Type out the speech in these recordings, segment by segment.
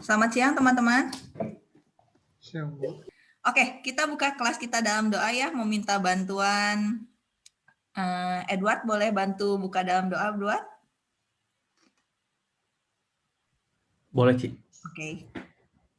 Selamat siang teman-teman. Siang, Bu. Oke, kita buka kelas kita dalam doa ya. Meminta bantuan uh, Edward, boleh bantu buka dalam doa, Edward? Boleh, Ci. Oke.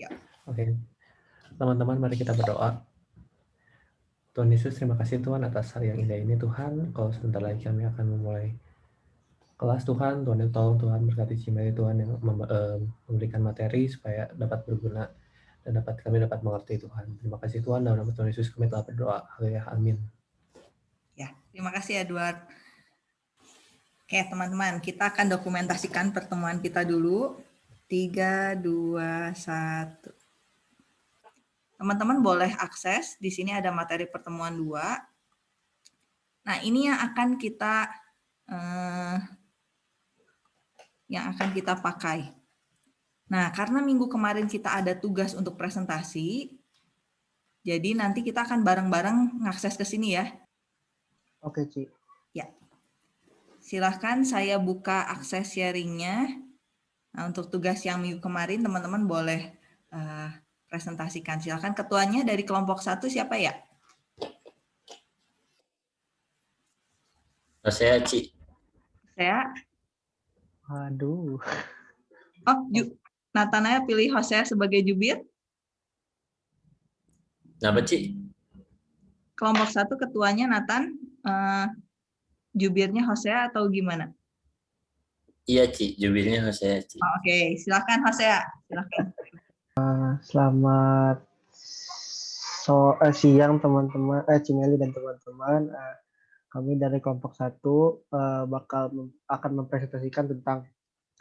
Ya. Oke. Teman-teman, mari kita berdoa. Tuhan Yesus, terima kasih Tuhan atas hari yang indah ini Tuhan. Kalau sebentar lagi kami akan memulai kelas Tuhan, Tuhan yang tolong Tuhan berkati Cimeli Tuhan yang memberikan materi supaya dapat berguna dan dapat kami dapat mengerti Tuhan. Terima kasih Tuhan dalam nama Tuhan Yesus kami telah berdoa. Haleluya. Amin. Ya, terima kasih Edward. Oke, teman-teman, kita akan dokumentasikan pertemuan kita dulu. 3 2 1. Teman-teman boleh akses, di sini ada materi pertemuan 2. Nah, ini yang akan kita eh, yang akan kita pakai. Nah, karena minggu kemarin kita ada tugas untuk presentasi, jadi nanti kita akan bareng-bareng ngakses ke sini ya. Oke, Ci. Ya. Silahkan saya buka akses sharingnya. Nah, untuk tugas yang minggu kemarin, teman-teman boleh uh, presentasikan. Silahkan ketuanya dari kelompok satu siapa ya? Saya, Ci. Saya. Aduh. Oh, Ju Natanaya pilih Hosea sebagai jubir. Kenapa, Ci? Kelompok satu ketuanya Nathan, uh, jubirnya Hosea atau gimana? Iya, Ci. Jubirnya Hosea, Ci. Oh, Oke, okay. silakan Hosea. Silakan. Uh, selamat so, uh, siang teman-teman, eh, Cimeli dan teman-teman. Uh, kami dari kelompok satu uh, bakal mem akan mempresentasikan tentang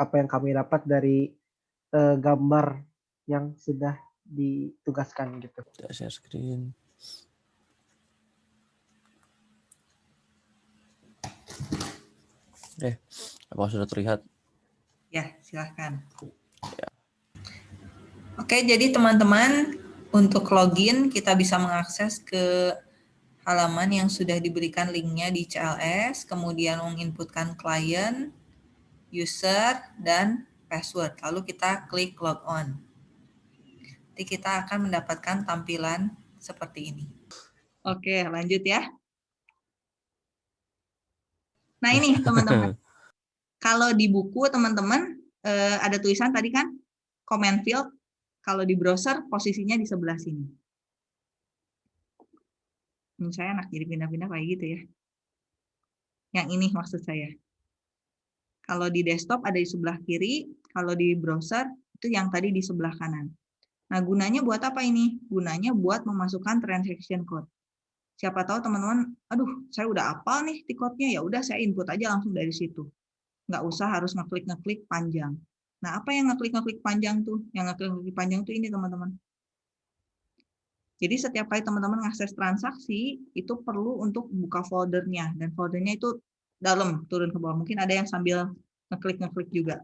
apa yang kami dapat dari uh, gambar yang sudah ditugaskan gitu. Share screen. Eh, apa sudah terlihat? Ya, silahkan. Ya. Oke, jadi teman-teman untuk login kita bisa mengakses ke halaman yang sudah diberikan linknya di CLS, kemudian menginputkan klien, user, dan password. Lalu kita klik log on. Nanti kita akan mendapatkan tampilan seperti ini. Oke, lanjut ya. Nah ini teman-teman. Kalau di buku teman-teman eh, ada tulisan tadi kan, comment field. Kalau di browser posisinya di sebelah sini saya enak jadi pindah-pindah kayak gitu ya. Yang ini maksud saya. Kalau di desktop ada di sebelah kiri, kalau di browser itu yang tadi di sebelah kanan. Nah, gunanya buat apa ini? Gunanya buat memasukkan transaction code. Siapa tahu teman-teman, aduh, saya udah apal nih tiketnya, ya udah saya input aja langsung dari situ. Nggak usah harus ngeklik-ngeklik panjang. Nah, apa yang ngeklik-ngeklik panjang tuh? Yang ngeklik-ngeklik panjang tuh ini, teman-teman. Jadi setiap kali teman-teman mengakses transaksi, itu perlu untuk buka foldernya. Dan foldernya itu dalam, turun ke bawah. Mungkin ada yang sambil ngeklik-ngeklik juga.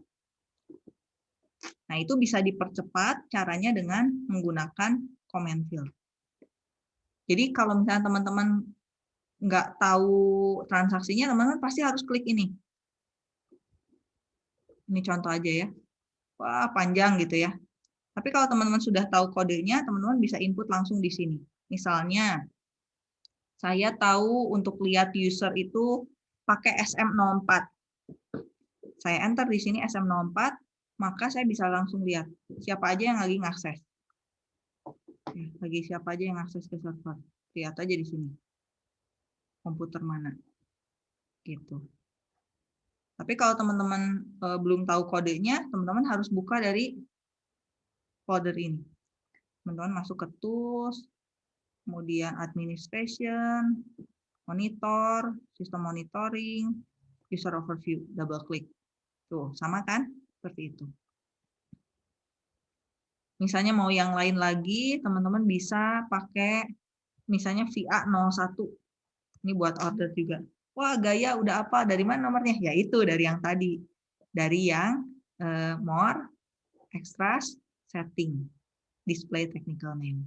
Nah, itu bisa dipercepat caranya dengan menggunakan comment field. Jadi kalau misalnya teman-teman nggak tahu transaksinya, teman-teman pasti harus klik ini. Ini contoh aja ya. Wah, panjang gitu ya. Tapi kalau teman-teman sudah tahu kodenya, teman-teman bisa input langsung di sini. Misalnya, saya tahu untuk lihat user itu pakai SM04. Saya enter di sini SM04, maka saya bisa langsung lihat siapa aja yang lagi ngakses. Lagi siapa aja yang akses ke server. Lihat aja di sini. Komputer mana. Gitu. Tapi kalau teman-teman eh, belum tahu kodenya, teman-teman harus buka dari folder ini. Teman-teman masuk ke tools, kemudian administration, monitor, sistem monitoring, user overview, double klik. Tuh, sama kan? Seperti itu. Misalnya mau yang lain lagi, teman-teman bisa pakai misalnya VA 01. Ini buat order juga. Wah, gaya udah apa? Dari mana nomornya? Ya itu dari yang tadi. Dari yang uh, more, extras, setting, display technical name.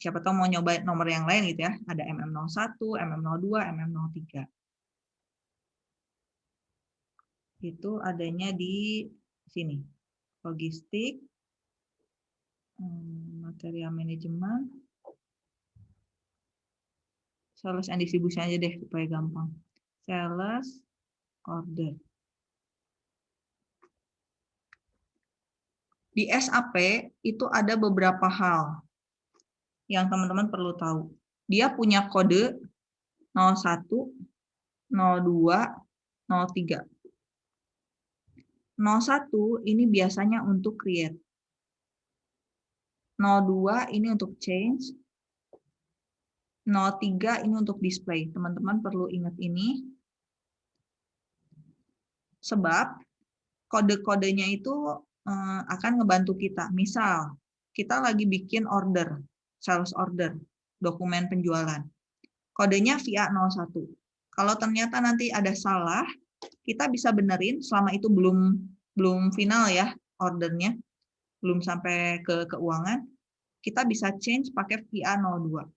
Siapa tahu mau nyoba nomor yang lain gitu ya. Ada MM01, MM02, MM03. Itu adanya di sini. Logistik, hmm, material manajemen, sales and distribution aja deh supaya gampang. Sales, order. Di SAP itu ada beberapa hal yang teman-teman perlu tahu. Dia punya kode 01, 02, 03. 01 ini biasanya untuk create. 02 ini untuk change. 03 ini untuk display. Teman-teman perlu ingat ini. Sebab kode-kodenya itu Eh, akan ngebantu kita. Misal, kita lagi bikin order, sales order, dokumen penjualan. Kodenya VA01. Kalau ternyata nanti ada salah, kita bisa benerin selama itu belum belum final ya ordernya, belum sampai ke keuangan, kita bisa change pakai VA02.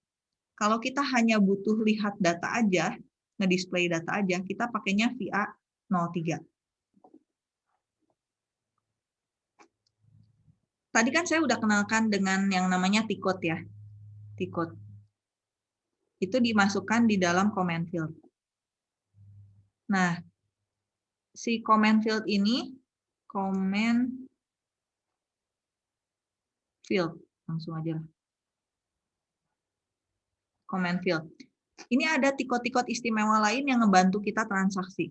Kalau kita hanya butuh lihat data aja, ngedisplay data aja, kita pakainya VA03. Tadi kan saya udah kenalkan dengan yang namanya T-code ya. T-code. Itu dimasukkan di dalam comment field. Nah, si comment field ini comment field langsung aja lah. Comment field. Ini ada tikot-tikot istimewa lain yang ngebantu kita transaksi.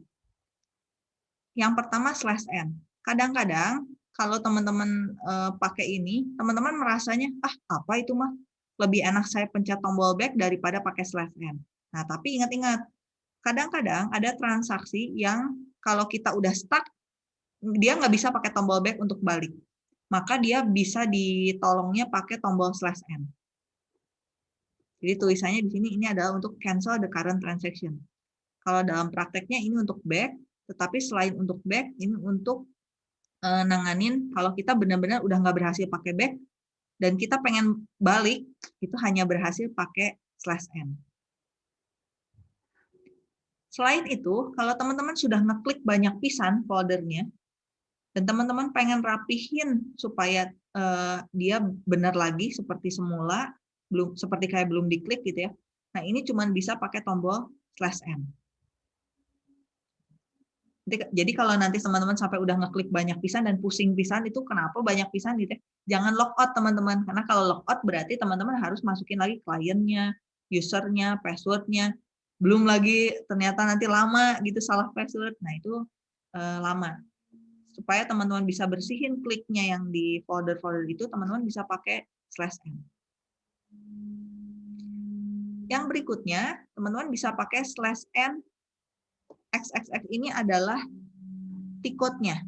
Yang pertama slash n. Kadang-kadang kalau teman-teman uh, pakai ini, teman-teman merasanya ah apa itu mah lebih enak saya pencet tombol back daripada pakai slash n. Nah tapi ingat-ingat, kadang-kadang ada transaksi yang kalau kita udah stuck, dia nggak bisa pakai tombol back untuk balik. Maka dia bisa ditolongnya pakai tombol slash n. Jadi tulisannya di sini ini adalah untuk cancel the current transaction. Kalau dalam prakteknya ini untuk back, tetapi selain untuk back, ini untuk uh, nanganin kalau kita benar-benar udah nggak berhasil pakai back, dan kita pengen balik, itu hanya berhasil pakai slash n. Selain itu, kalau teman-teman sudah ngeklik banyak pisan foldernya, dan teman-teman pengen rapihin supaya uh, dia benar lagi seperti semula, belum seperti kayak belum diklik gitu ya. Nah ini cuma bisa pakai tombol slash n. Jadi kalau nanti teman-teman sampai udah ngeklik banyak pisan dan pusing pisan itu kenapa banyak pisan gitu ya. Jangan logout teman-teman, karena kalau logout berarti teman-teman harus masukin lagi kliennya, usernya, passwordnya, belum lagi ternyata nanti lama gitu salah password. Nah itu uh, lama. Supaya teman-teman bisa bersihin kliknya yang di folder-folder itu teman-teman bisa pakai slash n yang berikutnya teman-teman bisa pakai slash n xxx ini adalah tiketnya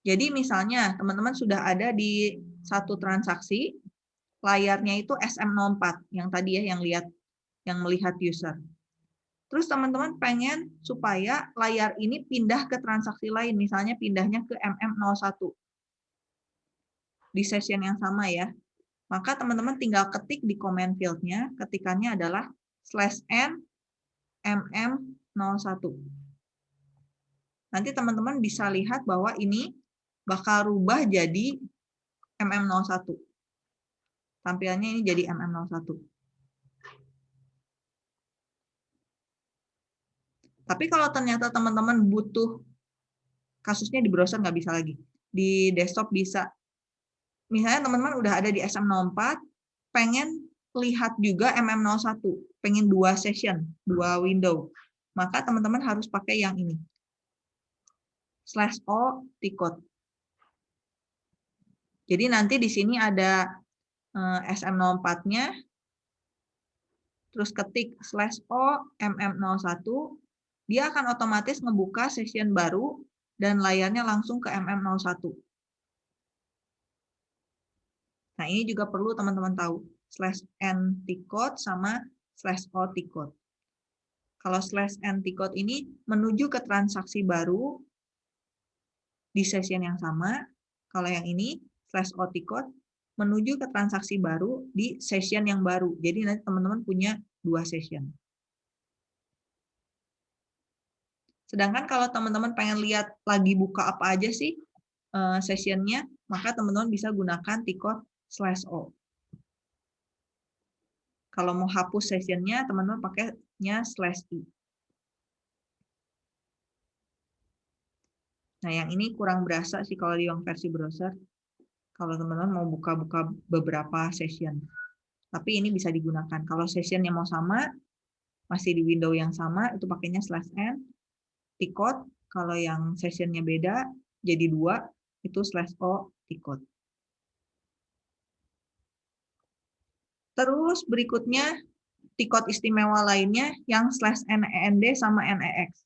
jadi misalnya teman-teman sudah ada di satu transaksi layarnya itu SM04 yang tadi ya yang lihat yang melihat user. Terus teman-teman pengen supaya layar ini pindah ke transaksi lain, misalnya pindahnya ke MM01 di session yang sama ya. Maka teman-teman tinggal ketik di comment field-nya, ketikannya adalah slash n mm01. Nanti teman-teman bisa lihat bahwa ini bakal rubah jadi mm01 tampilannya ini jadi MM01. Tapi kalau ternyata teman-teman butuh kasusnya di browser nggak bisa lagi. Di desktop bisa. Misalnya teman-teman udah ada di SM04, pengen lihat juga MM01, pengen dua session, dua window. Maka teman-teman harus pakai yang ini. Slash O T-code. Jadi nanti di sini ada Eh, SM04-nya, terus ketik slash O MM01, dia akan otomatis ngebuka session baru dan layarnya langsung ke MM01. Nah, ini juga perlu teman-teman tahu, slash N T-code sama slash O T-code. Kalau slash N T-code ini menuju ke transaksi baru di session yang sama. Kalau yang ini, slash O T-code, menuju ke transaksi baru di session yang baru. Jadi nanti teman-teman punya dua session. Sedangkan kalau teman-teman pengen lihat lagi buka apa aja sih eh, sessionnya, maka teman-teman bisa gunakan tikot slash O. Kalau mau hapus sessionnya, teman-teman pakainya slash I. Nah, yang ini kurang berasa sih kalau di yang versi browser. Kalau teman-teman mau buka-buka beberapa session. Tapi ini bisa digunakan. Kalau sessionnya mau sama, masih di window yang sama, itu pakainya slash n. Tikot, kalau yang sessionnya beda, jadi dua, itu slash o tikot. Terus berikutnya, tikot istimewa lainnya yang slash NEND sama NEX.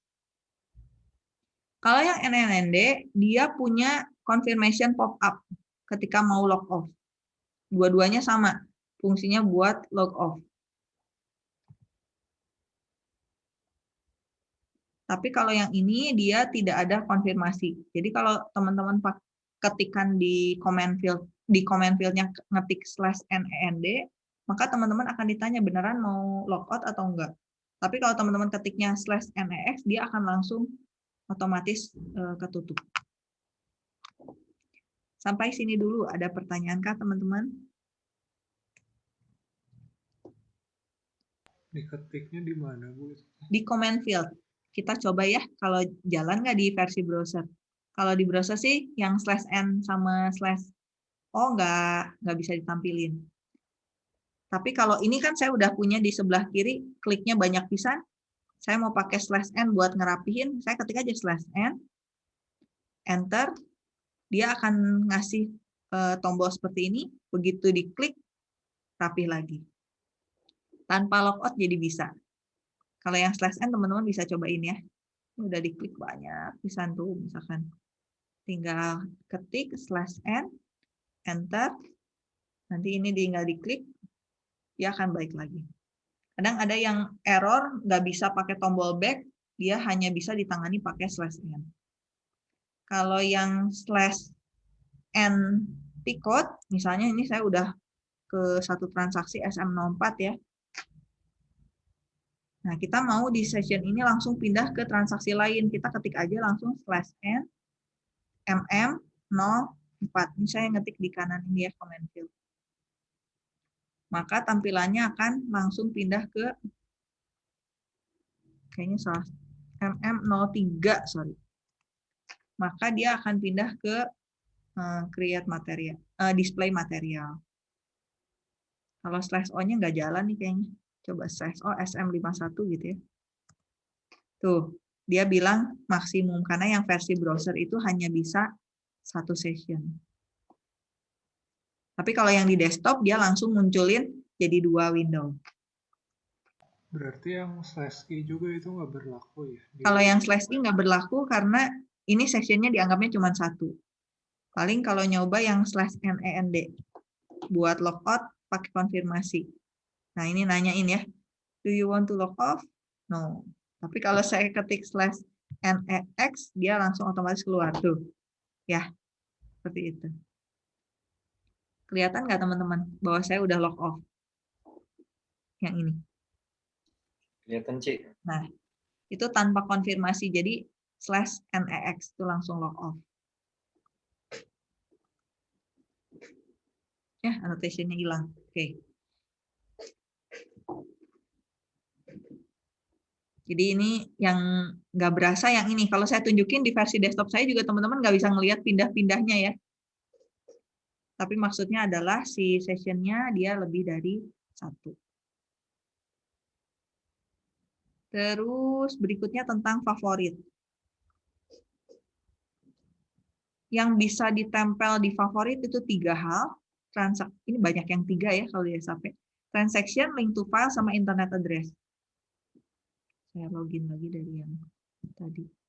Kalau yang NNND, dia punya confirmation pop-up ketika mau log off. Dua-duanya sama, fungsinya buat log off. Tapi kalau yang ini dia tidak ada konfirmasi. Jadi kalau teman-teman ketikkan di comment field di comment fieldnya ngetik slash nend, maka teman-teman akan ditanya beneran mau logout atau enggak. Tapi kalau teman-teman ketiknya slash nex, dia akan langsung otomatis uh, ketutup. Sampai sini dulu, ada pertanyaan kah teman-teman? Diketiknya di mana, Bu? Di comment field. Kita coba ya, kalau jalan nggak di versi browser. Kalau di browser sih, yang slash n sama slash o nggak, nggak bisa ditampilin. Tapi kalau ini kan saya udah punya di sebelah kiri, kliknya banyak pisan, saya mau pakai slash n buat ngerapihin, saya ketik aja slash n, enter, dia akan ngasih uh, tombol seperti ini, begitu diklik, rapih lagi. Tanpa logout jadi bisa. Kalau yang slash n teman-teman bisa cobain ya. Ini udah diklik banyak, bisa tuh misalkan. Tinggal ketik slash n, enter, nanti ini tinggal diklik, dia akan balik lagi. Kadang ada yang error, nggak bisa pakai tombol back, dia hanya bisa ditangani pakai slash n. Kalau yang slash n ticket, misalnya ini saya udah ke satu transaksi SM04 ya. Nah, kita mau di session ini langsung pindah ke transaksi lain. Kita ketik aja langsung slash n mm04. Ini saya ngetik di kanan ini ya, comment field maka tampilannya akan langsung pindah ke kayaknya salah. MM03 sorry. Maka dia akan pindah ke uh, create material uh, display material. Kalau slash o nya nggak jalan nih kayaknya. Coba slash o SM51 gitu ya. Tuh dia bilang maksimum karena yang versi browser itu hanya bisa satu session tapi kalau yang di desktop dia langsung munculin jadi dua window. Berarti yang slash i juga itu nggak berlaku ya? Kalau yang slash i nggak berlaku karena ini sectionnya dianggapnya cuma satu. Paling kalau nyoba yang slash nend buat logout pakai konfirmasi. Nah ini nanyain ya, do you want to log off? No. Tapi kalau saya ketik slash nex, dia langsung otomatis keluar tuh. Ya, seperti itu. Kelihatan nggak teman-teman bahwa saya udah log off? Yang ini. Kelihatan, Cik. Nah, itu tanpa konfirmasi. Jadi slash nex itu langsung log off. Ya, annotationnya hilang. Oke. Okay. Jadi ini yang nggak berasa yang ini. Kalau saya tunjukin di versi desktop saya juga teman-teman nggak bisa ngelihat pindah-pindahnya ya. Tapi maksudnya adalah si sessionnya dia lebih dari satu. Terus berikutnya tentang favorit. Yang bisa ditempel di favorit itu tiga hal. Transak ini banyak yang tiga ya kalau di SAP. Transaction, link to file, sama internet address. Saya login lagi dari yang tadi.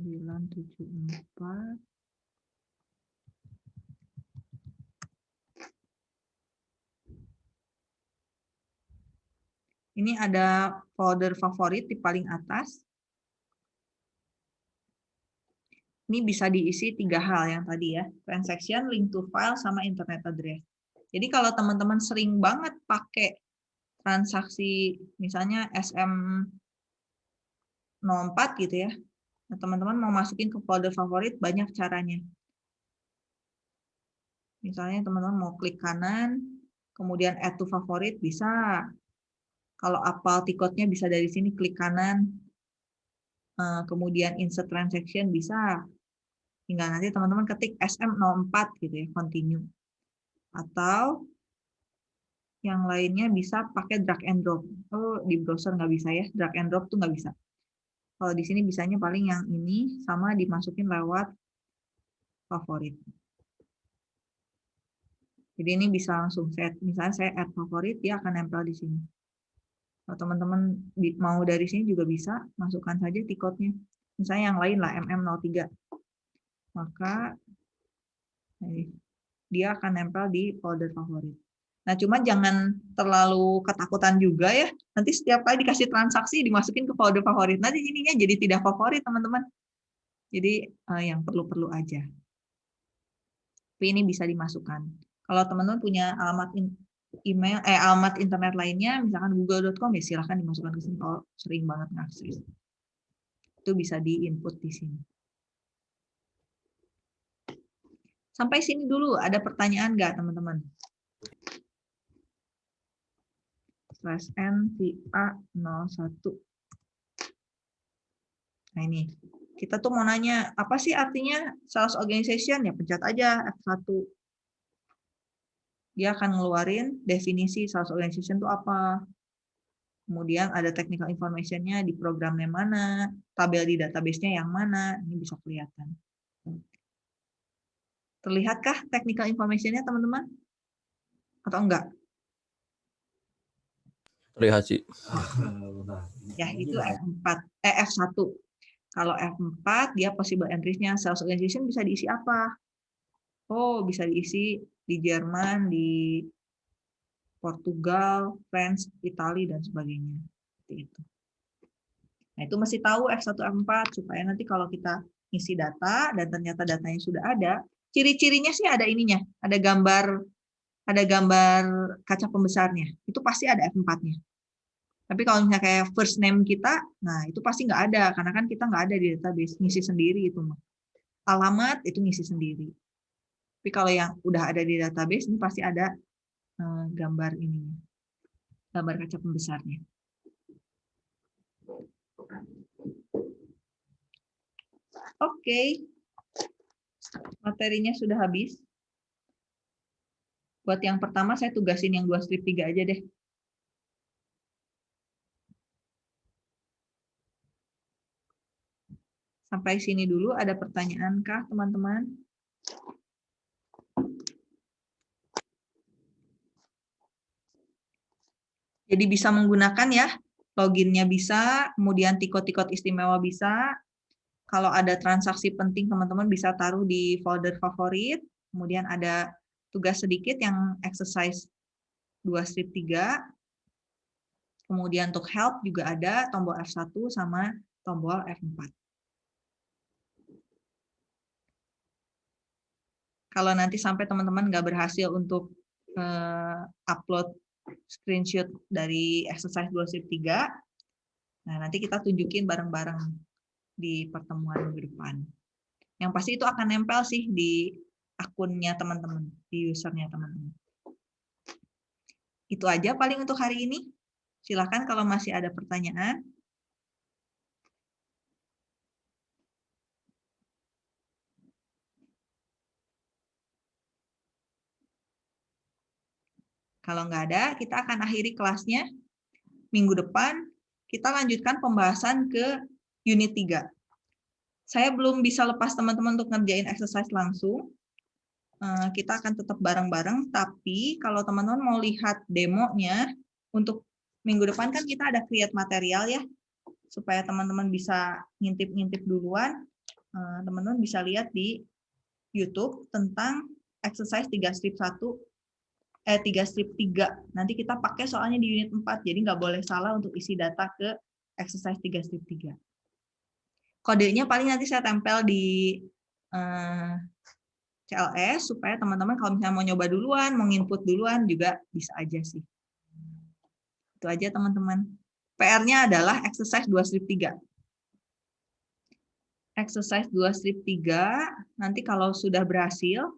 974 Ini ada folder favorit di paling atas. Ini bisa diisi tiga hal yang tadi ya. Transaction, link to file, sama internet address. Jadi kalau teman-teman sering banget pakai transaksi misalnya SM04 gitu ya. Nah, teman-teman mau masukin ke folder favorit banyak caranya. Misalnya teman-teman mau klik kanan, kemudian add to favorit bisa. Kalau apal tiketnya bisa dari sini klik kanan, eh, kemudian insert transaction bisa. Tinggal nanti teman-teman ketik SM04 gitu ya, continue. Atau yang lainnya bisa pakai drag and drop. Oh, di browser nggak bisa ya, drag and drop tuh nggak bisa. Kalau di sini bisanya paling yang ini sama dimasukin lewat favorit. Jadi ini bisa langsung set, misalnya saya add favorit, dia akan nempel di sini. Kalau teman-teman mau dari sini juga bisa, masukkan saja tiketnya. Misalnya yang lain lah, MM03. Maka dia akan nempel di folder favorit. Nah, cuma jangan terlalu ketakutan juga ya. Nanti setiap kali dikasih transaksi dimasukin ke folder favorit. Nanti ininya jadi tidak favorit, teman-teman. Jadi uh, yang perlu-perlu aja. Tapi ini bisa dimasukkan. Kalau teman-teman punya alamat email, eh alamat internet lainnya, misalkan google.com ya silahkan dimasukkan ke sini kalau sering banget ngakses. Itu bisa di-input di sini. Sampai sini dulu, ada pertanyaan nggak teman-teman? Slash N NVA01. Nah ini, kita tuh mau nanya, apa sih artinya sales organization? Ya pencet aja F1 dia akan ngeluarin definisi sales organization itu apa. Kemudian ada technical information-nya di programnya mana, tabel di database-nya yang mana, ini bisa kelihatan. Terlihatkah technical information-nya, teman-teman? Atau enggak? Sih. Ya, itu F4, eh, F1. Kalau F4, dia possible entries-nya sales organization bisa diisi apa? Oh, bisa diisi di Jerman, di Portugal, France, Italia, dan sebagainya. Seperti itu. Nah, itu mesti tahu F1, F4, supaya nanti kalau kita isi data, dan ternyata datanya sudah ada, ciri-cirinya sih ada ininya, ada gambar ada gambar kaca pembesarnya, itu pasti ada F4-nya. Tapi kalau misalnya kayak first name kita, nah itu pasti nggak ada, karena kan kita nggak ada di database, ngisi sendiri itu. Alamat itu ngisi sendiri. Tapi kalau yang udah ada di database ini pasti ada uh, gambar ini, gambar kaca pembesarnya. Oke, okay. materinya sudah habis. Buat yang pertama saya tugasin yang dua strip tiga aja deh. Sampai sini dulu, ada pertanyaan kah teman-teman? Jadi bisa menggunakan ya, loginnya bisa, kemudian tikot-tikot istimewa bisa. Kalau ada transaksi penting, teman-teman bisa taruh di folder favorit. Kemudian ada tugas sedikit yang exercise 2 strip 3. Kemudian untuk help juga ada tombol F1 sama tombol F4. Kalau nanti sampai teman-teman nggak berhasil untuk uh, upload screenshot dari exercise 2 Nah, nanti kita tunjukin bareng-bareng di pertemuan minggu depan. Yang pasti itu akan nempel sih di akunnya teman-teman, di usernya teman-teman. Itu aja paling untuk hari ini. Silahkan kalau masih ada pertanyaan. Kalau nggak ada, kita akan akhiri kelasnya. Minggu depan, kita lanjutkan pembahasan ke unit 3. Saya belum bisa lepas teman-teman untuk ngerjain exercise langsung. Eh, kita akan tetap bareng-bareng, tapi kalau teman-teman mau lihat demonya, untuk minggu depan kan kita ada create material ya, supaya teman-teman bisa ngintip-ngintip duluan, eh, teman-teman bisa lihat di YouTube tentang exercise 3 strip 1 eh 3 strip 3. Nanti kita pakai soalnya di unit 4, jadi nggak boleh salah untuk isi data ke exercise 3 strip 3. Kodenya paling nanti saya tempel di eh, CLS supaya teman-teman kalau misalnya mau nyoba duluan, mau input duluan juga bisa aja sih. Itu aja teman-teman. PR-nya adalah exercise 2 strip 3. Exercise 2 strip 3, nanti kalau sudah berhasil,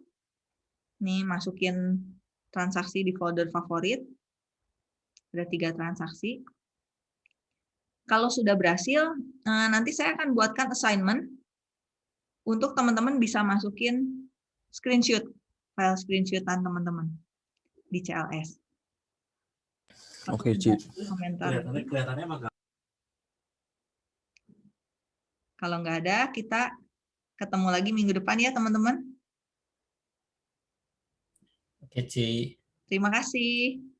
nih masukin transaksi di folder favorit. Ada tiga transaksi. Kalau sudah berhasil, eh, nanti saya akan buatkan assignment untuk teman-teman bisa masukin screenshot, file screenshotan teman-teman di CLS. Oke, Ci. Komentar. kelihatannya emang Kalau nggak ada, kita ketemu lagi minggu depan ya teman-teman. Oke, Ci. Terima kasih.